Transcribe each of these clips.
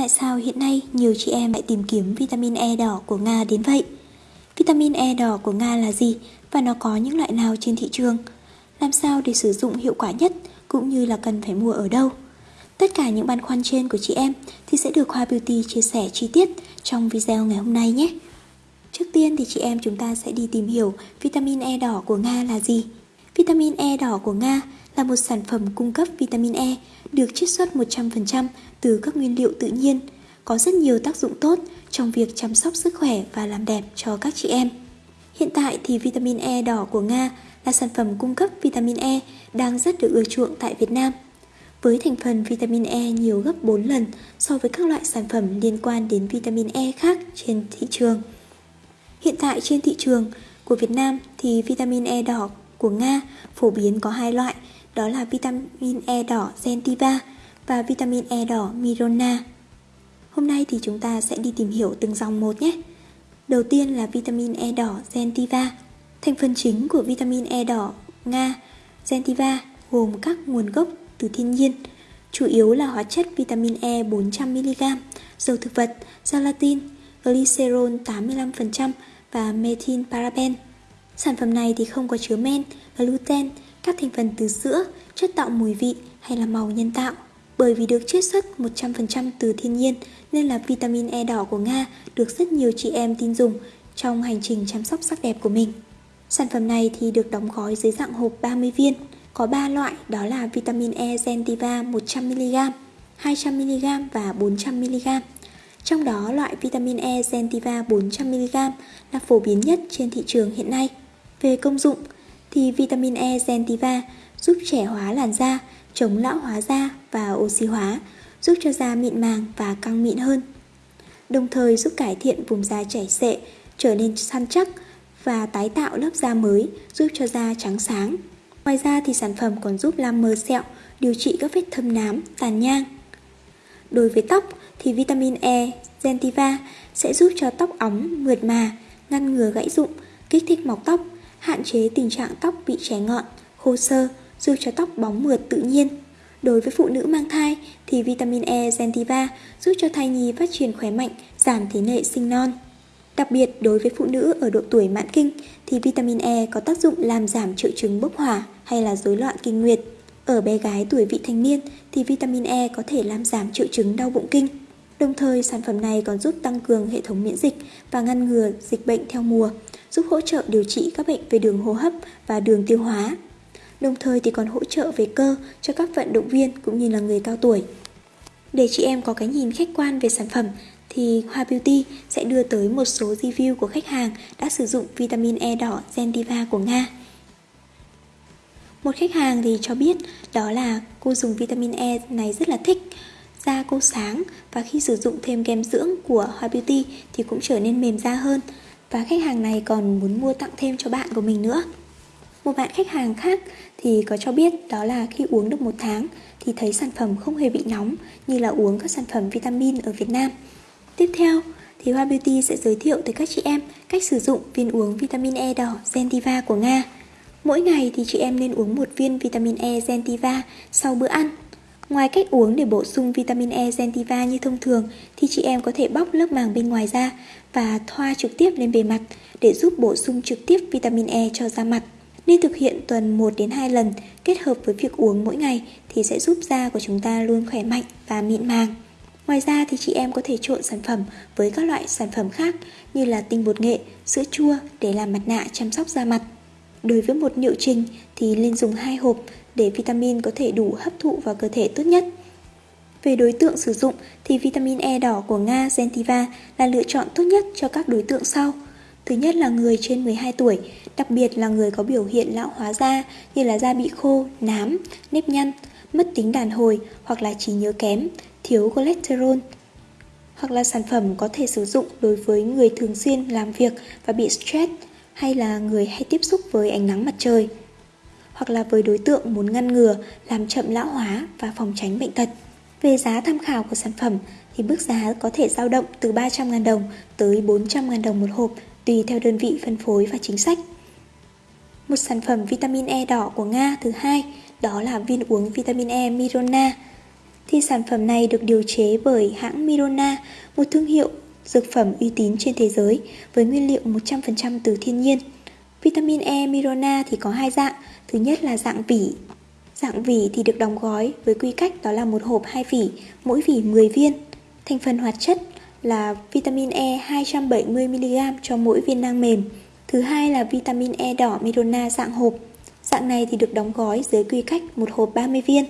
Tại sao hiện nay nhiều chị em lại tìm kiếm vitamin E đỏ của Nga đến vậy? Vitamin E đỏ của Nga là gì và nó có những loại nào trên thị trường? Làm sao để sử dụng hiệu quả nhất cũng như là cần phải mua ở đâu? Tất cả những băn khoăn trên của chị em thì sẽ được Hoa Beauty chia sẻ chi tiết trong video ngày hôm nay nhé. Trước tiên thì chị em chúng ta sẽ đi tìm hiểu vitamin E đỏ của Nga là gì. Vitamin E đỏ của Nga là một sản phẩm cung cấp vitamin E được chiết xuất 100% từ các nguyên liệu tự nhiên, có rất nhiều tác dụng tốt trong việc chăm sóc sức khỏe và làm đẹp cho các chị em. Hiện tại thì vitamin E đỏ của Nga là sản phẩm cung cấp vitamin E đang rất được ưa chuộng tại Việt Nam. Với thành phần vitamin E nhiều gấp 4 lần so với các loại sản phẩm liên quan đến vitamin E khác trên thị trường. Hiện tại trên thị trường của Việt Nam thì vitamin E đỏ của Nga phổ biến có hai loại, đó là vitamin E đỏ gentiva và vitamin E đỏ Mirona. Hôm nay thì chúng ta sẽ đi tìm hiểu từng dòng một nhé. Đầu tiên là vitamin E đỏ gentiva Thành phần chính của vitamin E đỏ Nga gentiva gồm các nguồn gốc từ thiên nhiên, chủ yếu là hóa chất vitamin E 400mg, dầu thực vật, gelatin, glycerol 85% và methyl paraben. Sản phẩm này thì không có chứa men, gluten, các thành phần từ sữa, chất tạo mùi vị hay là màu nhân tạo. Bởi vì được chiết xuất 100% từ thiên nhiên nên là vitamin E đỏ của Nga được rất nhiều chị em tin dùng trong hành trình chăm sóc sắc đẹp của mình. Sản phẩm này thì được đóng gói dưới dạng hộp 30 viên. Có 3 loại đó là vitamin E Zentiva 100mg, 200mg và 400mg. Trong đó loại vitamin E Zentiva 400mg là phổ biến nhất trên thị trường hiện nay. Về công dụng thì vitamin E Zentiva giúp trẻ hóa làn da, chống lão hóa da và oxy hóa, giúp cho da mịn màng và căng mịn hơn. Đồng thời giúp cải thiện vùng da chảy xệ, trở nên săn chắc và tái tạo lớp da mới, giúp cho da trắng sáng. Ngoài ra thì sản phẩm còn giúp làm mờ sẹo, điều trị các vết thâm nám, tàn nhang. Đối với tóc thì vitamin E gentiva sẽ giúp cho tóc óng, mượt mà, ngăn ngừa gãy rụng, kích thích mọc tóc, hạn chế tình trạng tóc bị trẻ ngọn, khô sơ, giúp cho tóc bóng mượt tự nhiên. Đối với phụ nữ mang thai thì vitamin E gentiva giúp cho thai nhi phát triển khỏe mạnh, giảm tỷ lệ sinh non. Đặc biệt đối với phụ nữ ở độ tuổi mãn kinh thì vitamin E có tác dụng làm giảm triệu chứng bốc hỏa hay là rối loạn kinh nguyệt. Ở bé gái tuổi vị thành niên thì vitamin E có thể làm giảm triệu chứng đau bụng kinh. Đồng thời sản phẩm này còn giúp tăng cường hệ thống miễn dịch và ngăn ngừa dịch bệnh theo mùa, giúp hỗ trợ điều trị các bệnh về đường hô hấp và đường tiêu hóa. Đồng thời thì còn hỗ trợ về cơ cho các vận động viên cũng như là người cao tuổi. Để chị em có cái nhìn khách quan về sản phẩm thì Hoa Beauty sẽ đưa tới một số review của khách hàng đã sử dụng vitamin E đỏ Zentiva của Nga. Một khách hàng thì cho biết đó là cô dùng vitamin E này rất là thích, da cô sáng và khi sử dụng thêm kem dưỡng của Hoa Beauty thì cũng trở nên mềm da hơn và khách hàng này còn muốn mua tặng thêm cho bạn của mình nữa. Một bạn khách hàng khác thì có cho biết đó là khi uống được một tháng thì thấy sản phẩm không hề bị nóng, như là uống các sản phẩm vitamin ở Việt Nam. Tiếp theo thì Hoa Beauty sẽ giới thiệu tới các chị em cách sử dụng viên uống vitamin E đỏ gentiva của Nga. Mỗi ngày thì chị em nên uống một viên vitamin E gentiva sau bữa ăn. Ngoài cách uống để bổ sung vitamin E gentiva như thông thường thì chị em có thể bóc lớp màng bên ngoài ra và thoa trực tiếp lên bề mặt để giúp bổ sung trực tiếp vitamin E cho da mặt. Nên thực hiện tuần 1 đến 2 lần kết hợp với việc uống mỗi ngày thì sẽ giúp da của chúng ta luôn khỏe mạnh và mịn màng. Ngoài ra thì chị em có thể trộn sản phẩm với các loại sản phẩm khác như là tinh bột nghệ, sữa chua để làm mặt nạ chăm sóc da mặt. Đối với một liệu trình thì nên dùng hai hộp để vitamin có thể đủ hấp thụ vào cơ thể tốt nhất. Về đối tượng sử dụng thì vitamin E đỏ của Nga Zentiva là lựa chọn tốt nhất cho các đối tượng sau. Thứ nhất là người trên 12 tuổi, đặc biệt là người có biểu hiện lão hóa da như là da bị khô, nám, nếp nhăn, mất tính đàn hồi hoặc là trí nhớ kém, thiếu cholesterol. Hoặc là sản phẩm có thể sử dụng đối với người thường xuyên làm việc và bị stress hay là người hay tiếp xúc với ánh nắng mặt trời. Hoặc là với đối tượng muốn ngăn ngừa, làm chậm lão hóa và phòng tránh bệnh tật. Về giá tham khảo của sản phẩm thì mức giá có thể dao động từ 300.000 đồng tới 400.000 đồng một hộp tùy theo đơn vị phân phối và chính sách. Một sản phẩm vitamin E đỏ của Nga thứ hai đó là viên uống vitamin E Mirona thì sản phẩm này được điều chế bởi hãng Mirona, một thương hiệu dược phẩm uy tín trên thế giới với nguyên liệu 100% từ thiên nhiên. Vitamin E Mirona thì có hai dạng, thứ nhất là dạng vỉ. Dạng vỉ thì được đóng gói với quy cách đó là một hộp hai vỉ, mỗi vỉ 10 viên. Thành phần hoạt chất là vitamin E 270mg cho mỗi viên nang mềm. Thứ hai là vitamin E đỏ Mirona dạng hộp. Dạng này thì được đóng gói dưới quy cách một hộp 30 viên.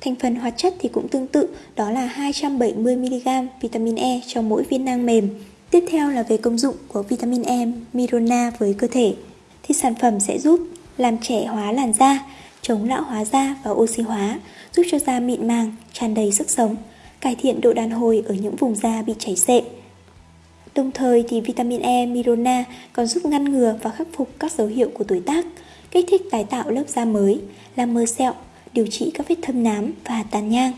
Thành phần hoạt chất thì cũng tương tự, đó là 270mg vitamin E cho mỗi viên nang mềm. Tiếp theo là về công dụng của vitamin E Mirona với cơ thể. Thì sản phẩm sẽ giúp làm trẻ hóa làn da, chống lão hóa da và oxy hóa, giúp cho da mịn màng, tràn đầy sức sống, cải thiện độ đàn hồi ở những vùng da bị chảy xệ. Đồng thời thì vitamin E Mirona còn giúp ngăn ngừa và khắc phục các dấu hiệu của tuổi tác, kích thích tái tạo lớp da mới, làm mờ sẹo, điều trị các vết thâm nám và tàn nhang.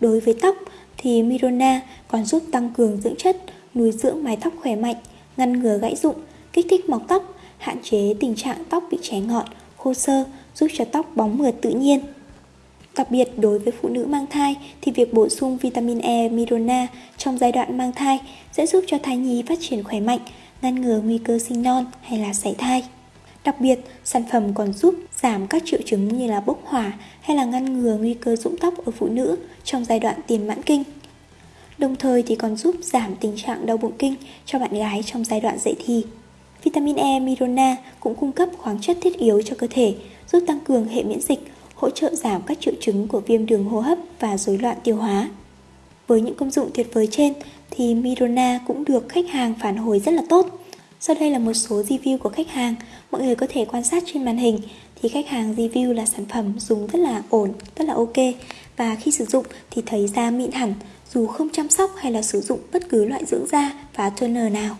Đối với tóc thì Mirona còn giúp tăng cường dưỡng chất, nuôi dưỡng mái tóc khỏe mạnh, ngăn ngừa gãy rụng, kích thích mọc tóc, hạn chế tình trạng tóc bị cháy ngọn, khô sơ, giúp cho tóc bóng mượt tự nhiên. Đặc biệt đối với phụ nữ mang thai thì việc bổ sung vitamin E Mirona trong giai đoạn mang thai sẽ giúp cho thai nhi phát triển khỏe mạnh, ngăn ngừa nguy cơ sinh non hay là sảy thai. Đặc biệt, sản phẩm còn giúp giảm các triệu chứng như là bốc hỏa hay là ngăn ngừa nguy cơ rụng tóc ở phụ nữ trong giai đoạn tiền mãn kinh. Đồng thời thì còn giúp giảm tình trạng đau bụng kinh cho bạn gái trong giai đoạn dậy thì. Vitamin E Mirona cũng cung cấp khoáng chất thiết yếu cho cơ thể, giúp tăng cường hệ miễn dịch, hỗ trợ giảm các triệu chứng của viêm đường hô hấp và rối loạn tiêu hóa. Với những công dụng tuyệt vời trên thì Mirona cũng được khách hàng phản hồi rất là tốt. Sau đây là một số review của khách hàng, mọi người có thể quan sát trên màn hình thì khách hàng review là sản phẩm dùng rất là ổn, rất là ok và khi sử dụng thì thấy da mịn hẳn dù không chăm sóc hay là sử dụng bất cứ loại dưỡng da và toner nào.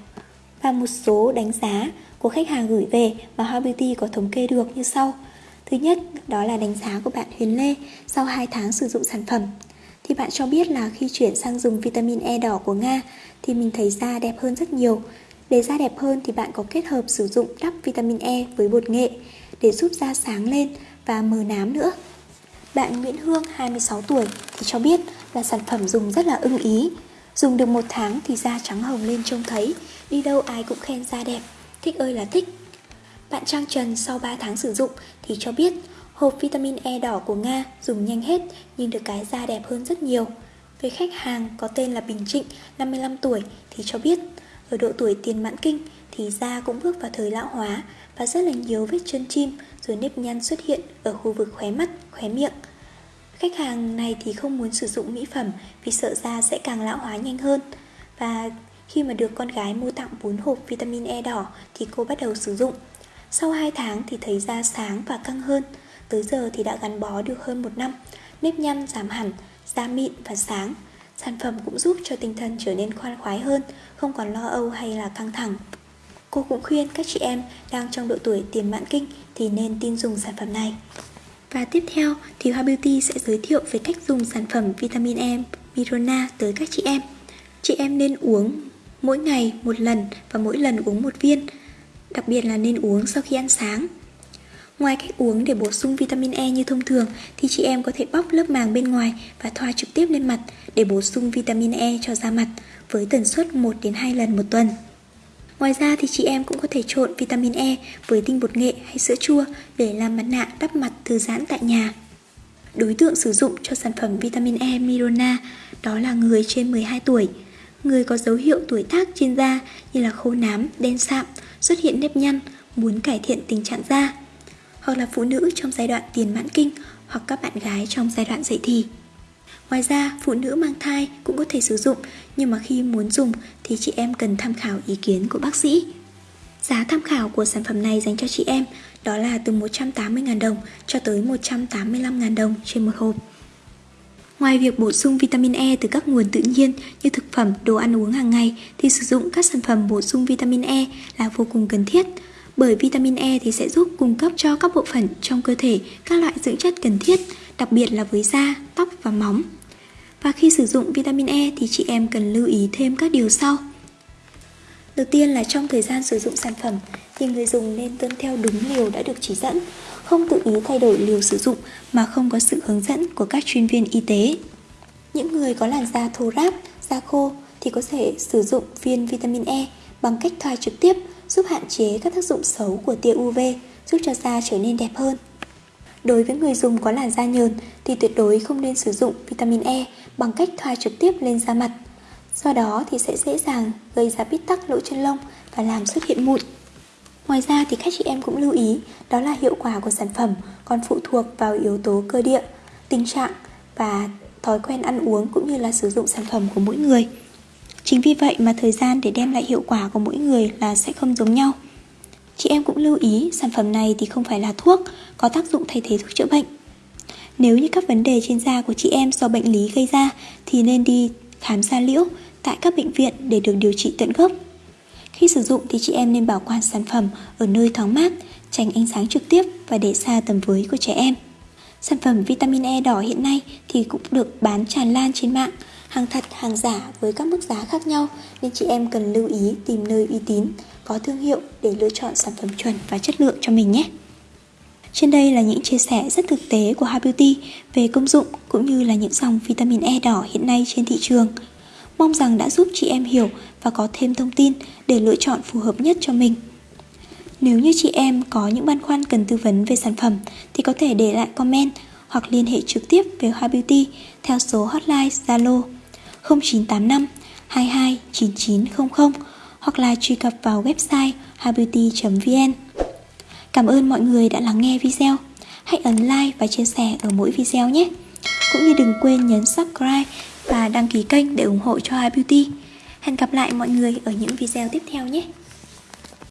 Và một số đánh giá của khách hàng gửi về mà Hoa Beauty có thống kê được như sau. Thứ nhất, đó là đánh giá của bạn Huyền Lê sau 2 tháng sử dụng sản phẩm. Thì bạn cho biết là khi chuyển sang dùng vitamin E đỏ của Nga thì mình thấy da đẹp hơn rất nhiều. Để da đẹp hơn thì bạn có kết hợp sử dụng đắp vitamin E với bột nghệ để giúp da sáng lên và mờ nám nữa. Bạn Nguyễn Hương 26 tuổi thì cho biết là sản phẩm dùng rất là ưng ý. Dùng được một tháng thì da trắng hồng lên trông thấy, đi đâu ai cũng khen da đẹp, thích ơi là thích. Bạn Trang Trần sau 3 tháng sử dụng thì cho biết hộp vitamin E đỏ của Nga dùng nhanh hết nhưng được cái da đẹp hơn rất nhiều. Về khách hàng có tên là Bình Trịnh, 55 tuổi thì cho biết ở độ tuổi tiền mãn kinh thì da cũng bước vào thời lão hóa và rất là nhiều vết chân chim rồi nếp nhăn xuất hiện ở khu vực khóe mắt, khóe miệng. Khách hàng này thì không muốn sử dụng mỹ phẩm vì sợ da sẽ càng lão hóa nhanh hơn. Và khi mà được con gái mua tặng 4 hộp vitamin E đỏ thì cô bắt đầu sử dụng. Sau 2 tháng thì thấy da sáng và căng hơn, tới giờ thì đã gắn bó được hơn một năm, nếp nhăn giảm hẳn, da mịn và sáng. Sản phẩm cũng giúp cho tinh thần trở nên khoan khoái hơn, không còn lo âu hay là căng thẳng. Cô cũng khuyên các chị em đang trong độ tuổi tiền mãn kinh thì nên tin dùng sản phẩm này. Và tiếp theo thì Hoa Beauty sẽ giới thiệu về cách dùng sản phẩm vitamin E Mirona tới các chị em. Chị em nên uống mỗi ngày một lần và mỗi lần uống một viên, đặc biệt là nên uống sau khi ăn sáng. Ngoài cách uống để bổ sung vitamin E như thông thường thì chị em có thể bóc lớp màng bên ngoài và thoa trực tiếp lên mặt để bổ sung vitamin E cho da mặt với tần suất 1 đến 2 lần một tuần. Ngoài ra thì chị em cũng có thể trộn vitamin E với tinh bột nghệ hay sữa chua để làm mặt nạ đắp mặt thư giãn tại nhà. Đối tượng sử dụng cho sản phẩm vitamin E Mirona đó là người trên 12 tuổi, người có dấu hiệu tuổi tác trên da như là khô nám, đen sạm, xuất hiện nếp nhăn, muốn cải thiện tình trạng da, hoặc là phụ nữ trong giai đoạn tiền mãn kinh hoặc các bạn gái trong giai đoạn dậy thì. Ngoài ra, phụ nữ mang thai cũng có thể sử dụng, nhưng mà khi muốn dùng thì chị em cần tham khảo ý kiến của bác sĩ. Giá tham khảo của sản phẩm này dành cho chị em đó là từ 180.000 đồng cho tới 185.000 đồng trên một hộp. Ngoài việc bổ sung vitamin E từ các nguồn tự nhiên như thực phẩm, đồ ăn uống hàng ngày thì sử dụng các sản phẩm bổ sung vitamin E là vô cùng cần thiết bởi vitamin E thì sẽ giúp cung cấp cho các bộ phận trong cơ thể các loại dưỡng chất cần thiết, đặc biệt là với da, tóc và móng. Và khi sử dụng vitamin E thì chị em cần lưu ý thêm các điều sau. Đầu tiên là trong thời gian sử dụng sản phẩm thì người dùng nên tuân theo đúng liều đã được chỉ dẫn, không tự ý thay đổi liều sử dụng mà không có sự hướng dẫn của các chuyên viên y tế. Những người có làn da thô ráp, da khô thì có thể sử dụng viên vitamin E bằng cách thoa trực tiếp giúp hạn chế các tác dụng xấu của tia UV, giúp cho da trở nên đẹp hơn. Đối với người dùng có làn da nhờn thì tuyệt đối không nên sử dụng vitamin E bằng cách thoa trực tiếp lên da mặt. Do đó thì sẽ dễ dàng gây ra bít tắc lỗ chân lông và làm xuất hiện mụn. Ngoài ra thì các chị em cũng lưu ý đó là hiệu quả của sản phẩm còn phụ thuộc vào yếu tố cơ địa, tình trạng và thói quen ăn uống cũng như là sử dụng sản phẩm của mỗi người. Chính vì vậy mà thời gian để đem lại hiệu quả của mỗi người là sẽ không giống nhau. Chị em cũng lưu ý sản phẩm này thì không phải là thuốc, có tác dụng thay thế thuốc chữa bệnh. Nếu như các vấn đề trên da của chị em do bệnh lý gây ra thì nên đi khám da liễu tại các bệnh viện để được điều trị tận gốc. Khi sử dụng thì chị em nên bảo quản sản phẩm ở nơi thoáng mát, tránh ánh sáng trực tiếp và để xa tầm với của trẻ em. Sản phẩm vitamin E đỏ hiện nay thì cũng được bán tràn lan trên mạng, hàng thật, hàng giả với các mức giá khác nhau nên chị em cần lưu ý tìm nơi uy tín, có thương hiệu để lựa chọn sản phẩm chuẩn và chất lượng cho mình nhé. Trên đây là những chia sẻ rất thực tế của Happy Beauty về công dụng cũng như là những dòng vitamin E đỏ hiện nay trên thị trường. Mong rằng đã giúp chị em hiểu và có thêm thông tin để lựa chọn phù hợp nhất cho mình. Nếu như chị em có những băn khoăn cần tư vấn về sản phẩm thì có thể để lại comment hoặc liên hệ trực tiếp với Hoa Beauty theo số hotline Zalo 0985 22 9900 hoặc là truy cập vào website habeauty.vn. Cảm ơn mọi người đã lắng nghe video. Hãy ấn like và chia sẻ ở mỗi video nhé. Cũng như đừng quên nhấn subscribe và đăng ký kênh để ủng hộ cho iBeauty. Beauty. Hẹn gặp lại mọi người ở những video tiếp theo nhé.